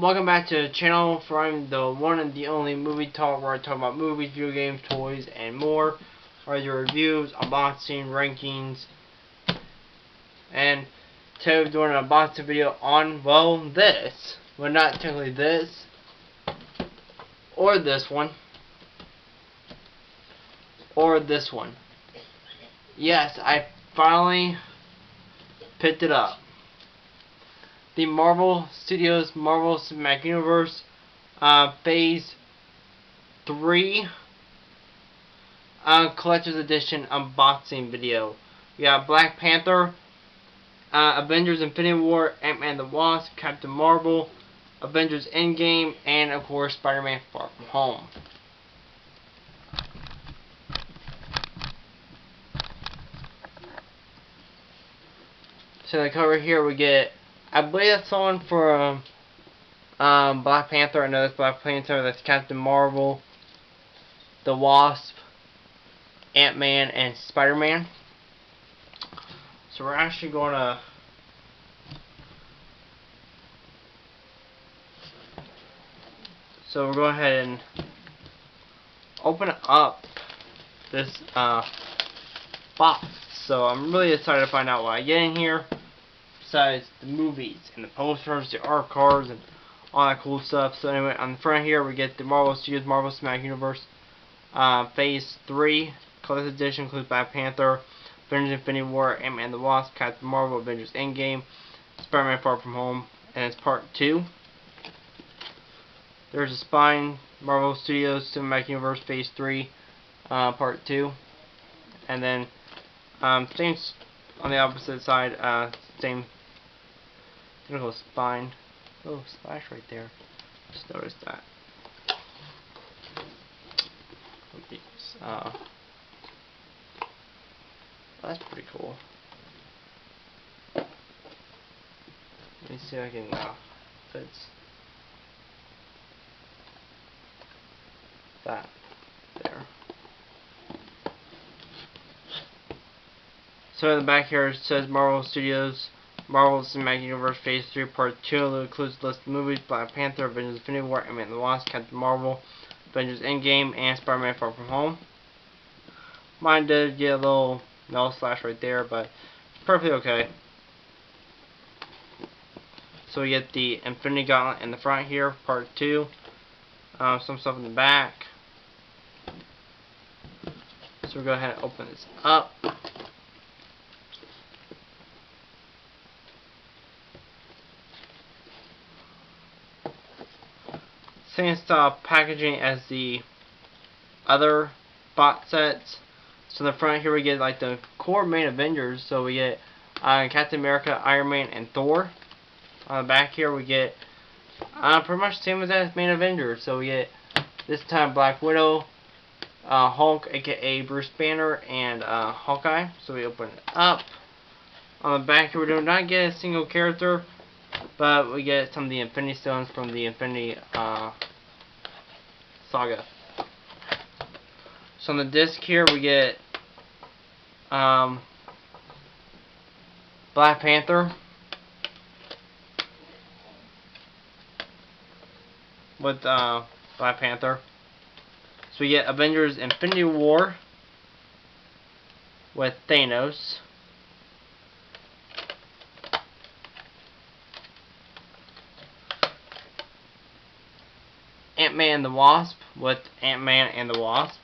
welcome back to the channel for I'm the one and the only movie talk where I talk about movies, video games, toys, and more. Whether your reviews, unboxing, rankings, and today we're doing an unboxing video on, well, this. Well, not technically this, or this one, or this one. Yes, I finally picked it up the Marvel Studios Marvel Cinematic Universe uh, Phase 3 uh, Collector's Edition unboxing video. We got Black Panther, uh, Avengers Infinity War, Ant-Man the Wasp, Captain Marvel, Avengers Endgame, and of course Spider-Man Far From Home. So the cover here we get I believe that's someone for um, um, Black Panther. I know that's Black Panther. That's Captain Marvel, the Wasp, Ant Man, and Spider Man. So we're actually going to. So we're going ahead and open up this uh, box. So I'm really excited to find out what I get in here besides the movies and the posters, the art cards, and all that cool stuff. So anyway, on the front here we get the Marvel Studios Marvel Cinematic Universe uh, Phase 3 Collector's Edition includes Black Panther, Avengers Infinity War, Ant-Man the Wasp, Captain Marvel, Avengers Endgame, Spider-Man Far From Home, and it's Part 2. There's a spine, Marvel Studios Cinematic Universe Phase 3, uh, Part 2. And then, um, same on the opposite side, uh, same Little spine. Oh, splash right there. Just noticed that. Uh, that's pretty cool. Let me see if I can uh, that there. So in the back here it says Marvel Studios Marvel Cinematic Universe Phase 3 Part 2 includes a list of movies Black Panther, Avengers Infinity War, Ant-Man the Wasp, Captain Marvel, Avengers Endgame, and Spider-Man Far From Home. Mine did get a little no slash right there, but perfectly okay. So we get the Infinity Gauntlet in the front here, Part 2. Uh, some stuff in the back. So we'll go ahead and open this up. Same style packaging as the other box sets. So in the front here we get like the core main Avengers. So we get uh, Captain America, Iron Man, and Thor. On the back here we get uh, pretty much the same as that main Avengers. So we get this time Black Widow, uh, Hulk, aka Bruce Banner, and uh, Hawkeye. So we open it up. On the back here we do not get a single character, but we get some of the Infinity Stones from the Infinity uh, Saga. So on the disc here we get um, Black Panther with uh, Black Panther. So we get Avengers Infinity War with Thanos. Ant-Man and the Wasp with Ant-Man and the Wasp.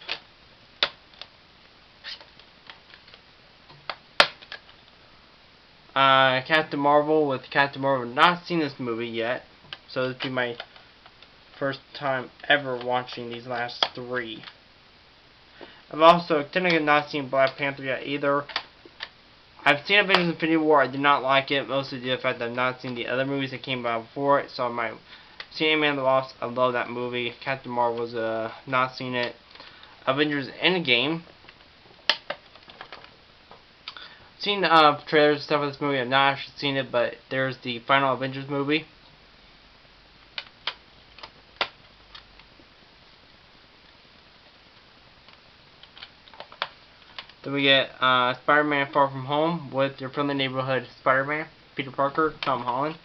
Uh, Captain Marvel with Captain Marvel. Not seen this movie yet, so this will be my first time ever watching these last three. I've also technically not seen Black Panther yet either. I've seen Avengers Infinity War. I did not like it, mostly due to the fact that I've not seen the other movies that came out before it, so I might Seen Man the Wasp, I love that movie. Captain Marvel's uh, not seen it. Avengers Endgame. Seen uh, trailers and stuff of this movie. I've not actually seen it, but there's the final Avengers movie. Then we get uh, Spider-Man Far From Home with your friendly neighborhood Spider-Man, Peter Parker, Tom Holland.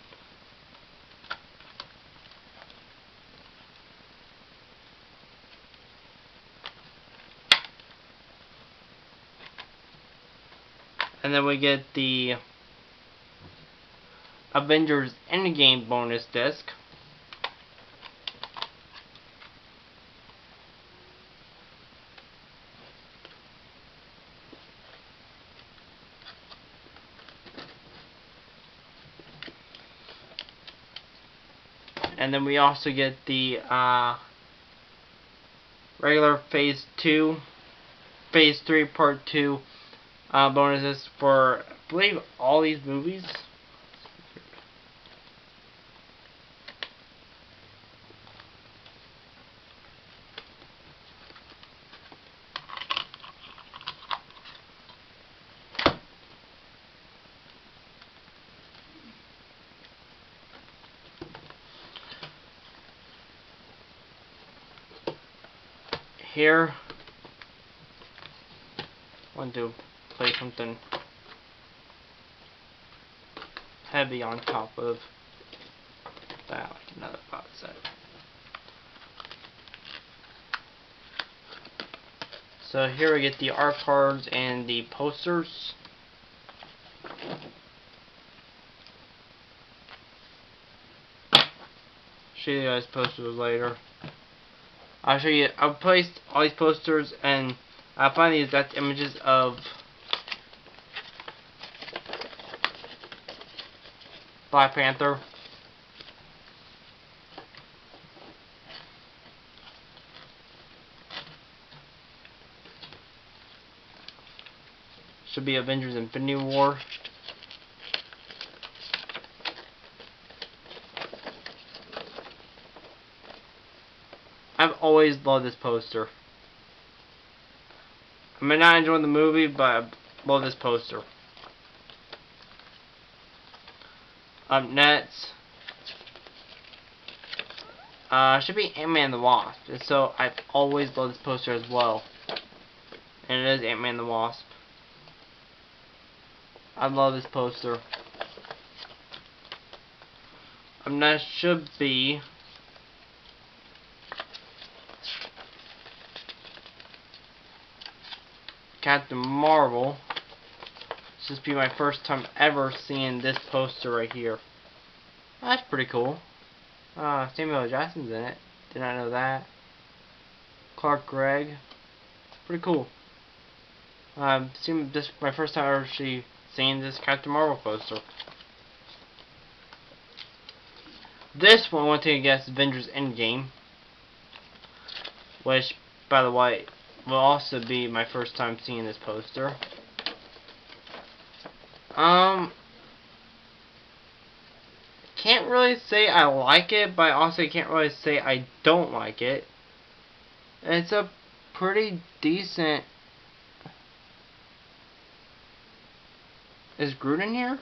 And then we get the Avengers Endgame bonus disc. And then we also get the uh, regular Phase 2, Phase 3 Part 2 uh, bonuses for, I believe, all these movies. Here, One, want play something heavy on top of that, another box set. So here we get the art cards and the posters. Show you guys posters later. I'll show you. I'll place all these posters and I'll find these exact images of Black Panther. Should be Avengers Infinity War. I've always loved this poster. I may not enjoy the movie, but I love this poster. Up next, uh, should be Ant-Man the Wasp. And so I've always loved this poster as well. And it is Ant-Man the Wasp. I love this poster. Up next should be Captain Marvel. This be my first time ever seeing this poster right here. That's pretty cool. Uh, Samuel Jackson's in it. Did not know that. Clark Gregg. Pretty cool. Um, seemed this my first time ever actually seeing this Captain Marvel poster. This one went to guess, Avengers Endgame. Which, by the way, will also be my first time seeing this poster. Um, can't really say I like it, but I also can't really say I don't like it. It's a pretty decent. Is Groot in here?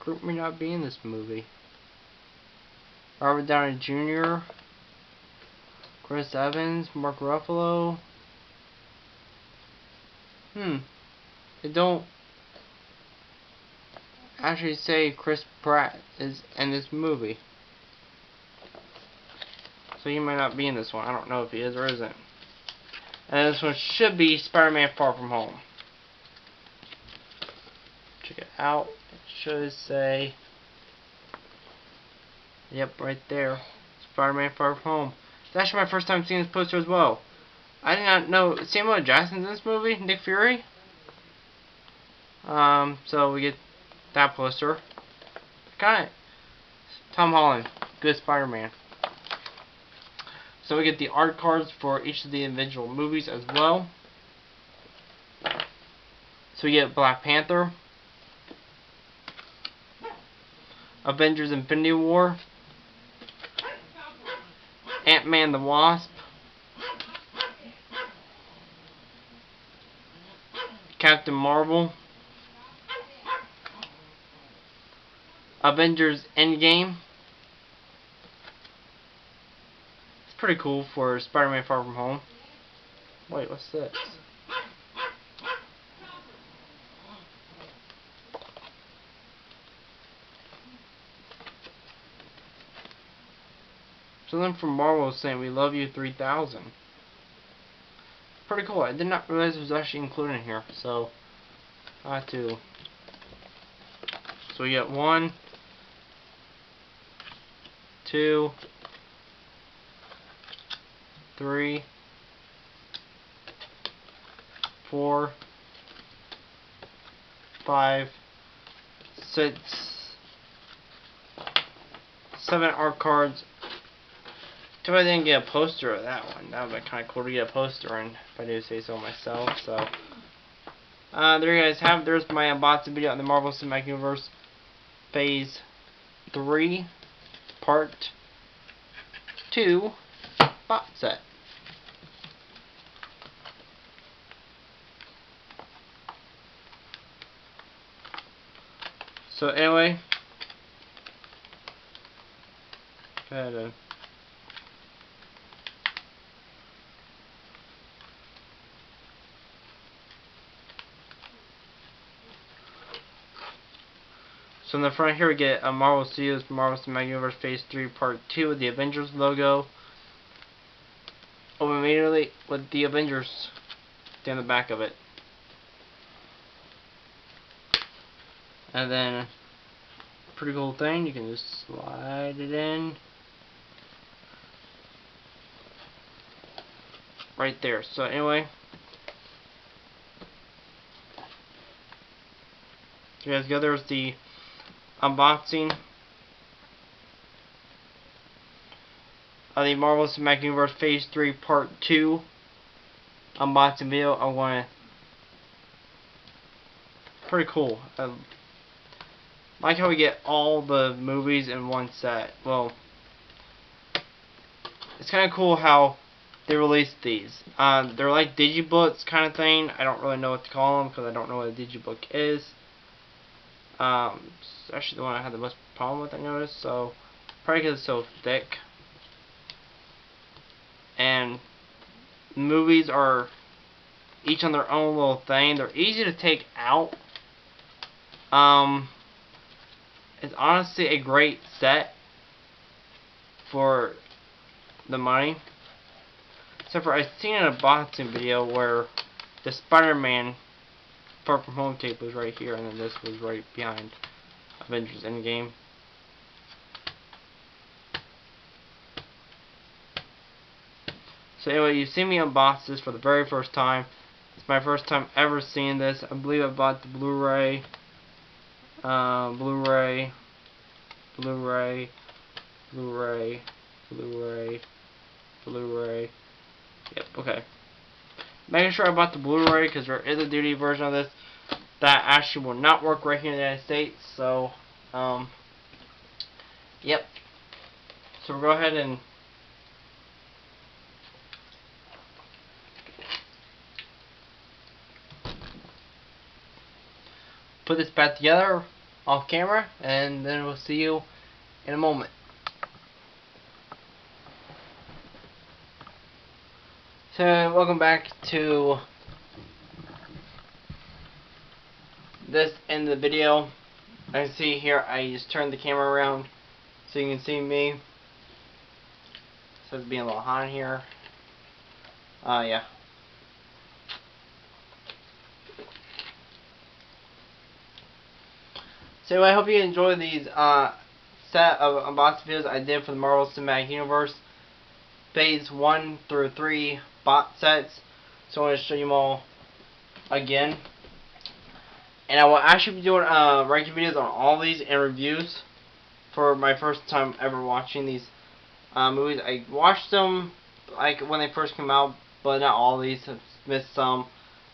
Groot may not be in this movie. Robert Downey Jr. Chris Evans, Mark Ruffalo. Hmm. They don't actually say Chris Pratt is in this movie. So he might not be in this one. I don't know if he is or isn't. And this one should be Spider-Man Far From Home. Check it out. It should say... Yep, right there. Spider-Man Far From Home. It's actually my first time seeing this poster as well. I did not know Samuel Jackson's in this movie, Nick Fury. Um, so we get that poster. Got it. Tom Holland, good Spider-Man. So we get the art cards for each of the individual movies as well. So we get Black Panther, Avengers Infinity War, Ant-Man the Wasp, Captain Marvel, Avengers Endgame. It's pretty cool for Spider-Man Far From Home. Wait, what's this? Something from Marvel saying we love you 3000. Pretty cool. I did not realize it was actually included in here. So I have to. So we get one, two, three, four, five, six, seven art cards. Too I didn't get a poster of that one. That would be kind of cool to get a poster in, if I do say so myself. So, uh, there you guys have. There's my unboxing video on the Marvel Cinematic Universe Phase 3, Part 2 box set. So anyway, gotta So in the front here we get a Marvel Studios Marvel Cinematic Universe Phase 3 Part 2 with the Avengers logo. Oh, Open immediately with the Avengers down the back of it. And then pretty cool thing, you can just slide it in. Right there. So anyway, you guys go. There's the unboxing of the Marvel Cinematic Universe Phase 3 Part 2 unboxing video. I want to pretty cool. I like how we get all the movies in one set. Well, it's kind of cool how they released these. Um, they're like digibooks kind of thing. I don't really know what to call them because I don't know what a digibook is. Um, it's actually the one I had the most problem with, I noticed. So, probably because it's so thick. And movies are each on their own little thing. They're easy to take out. Um, it's honestly a great set for the money. Except for I've seen in a boxing video where the Spider-Man Far From Home tape was right here, and then this was right behind Avengers Endgame. So anyway, you see me unbox this for the very first time. It's my first time ever seeing this. I believe I bought the Blu-ray, uh, Blu-ray, Blu-ray, Blu-ray, Blu-ray, Blu-ray. Yep, okay making sure I bought the Blu-ray because there is a DVD version of this that actually will not work right here in the United States. So, um, yep. So we'll go ahead and put this back together off camera and then we'll see you in a moment. So, welcome back to this of the video. I can see here, I just turned the camera around so you can see me. So it's being a little hot in here. Uh, yeah. So I hope you enjoy these uh, set of unboxing videos I did for the Marvel Cinematic Universe. Phase 1 through 3 bot sets. So I want to show you them all again. And I will actually be doing uh, ranking videos on all these and reviews for my first time ever watching these uh, movies. I watched them like when they first came out, but not all these. I've missed some.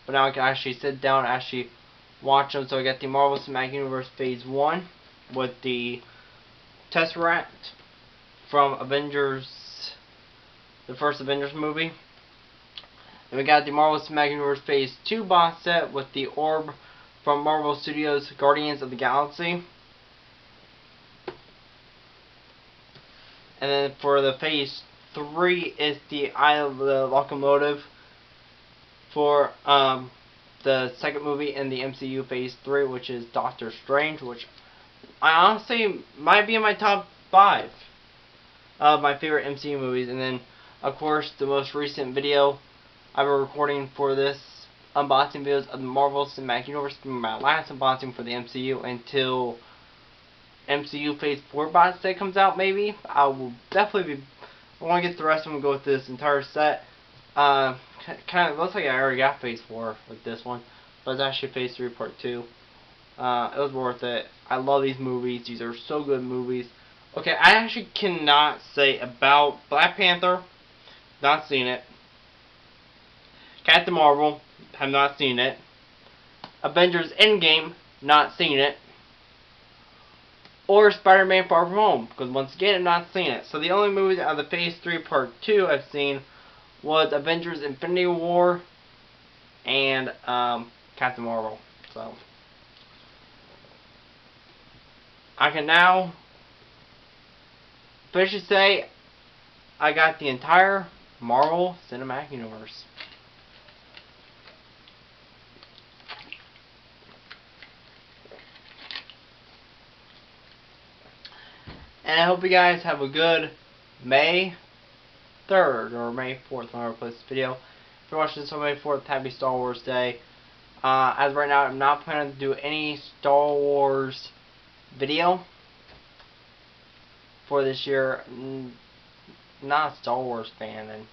But now I can actually sit down and actually watch them. So I got the Marvel Cinematic Universe Phase 1 with the Tesseract from Avengers, the first Avengers movie. And we got the Marvel Cinematic Universe Phase 2 box set with the orb from Marvel Studios Guardians of the Galaxy. And then for the Phase 3 is the Eye of the Agamotto for um, the second movie in the MCU Phase 3, which is Doctor Strange, which I honestly might be in my top 5 of my favorite MCU movies. And then, of course, the most recent video I've been recording for this unboxing videos of the Marvel Cinematic Universe. My last unboxing for the MCU until MCU Phase 4 box set comes out, maybe. I will definitely be. I want to get the rest of them and go with this entire set. Uh, kind of looks like I already got Phase 4 with this one, but it's actually Phase 3 Part 2. Uh, it was worth it. I love these movies. These are so good movies. Okay, I actually cannot say about Black Panther. Not seen it. Captain Marvel. Have not seen it. Avengers Endgame. Not seen it. Or Spider-Man Far From Home. Because once again, I've not seen it. So the only movies out of the Phase 3 Part 2 I've seen was Avengers Infinity War and um, Captain Marvel. So I can now officially say I got the entire Marvel Cinematic Universe. And I hope you guys have a good May 3rd or May 4th when I post this video. If you're watching this on May 4th, happy Star Wars Day. Uh, as right now, I'm not planning to do any Star Wars video for this year. Not a Star Wars fan, and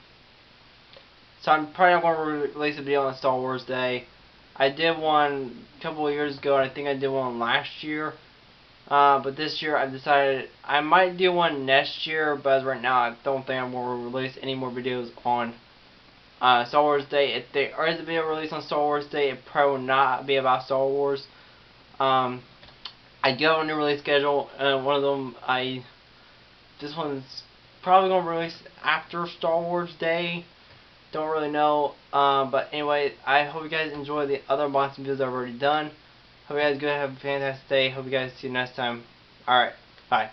so I'm probably not going to release a video on Star Wars Day. I did one a couple of years ago, and I think I did one last year. Uh, but this year I've decided I might do one next year, but right now I don't think I'm going to release any more videos on uh, Star Wars Day. If there is a video released on Star Wars Day, it probably will not be about Star Wars. Um, I do have a new release schedule, and one of them I this one's probably going to release after Star Wars Day. Don't really know. Um, but anyway, I hope you guys enjoy the other unboxing videos I've already done. Hope you guys good have a fantastic day. Hope you guys see you next time. Alright, bye.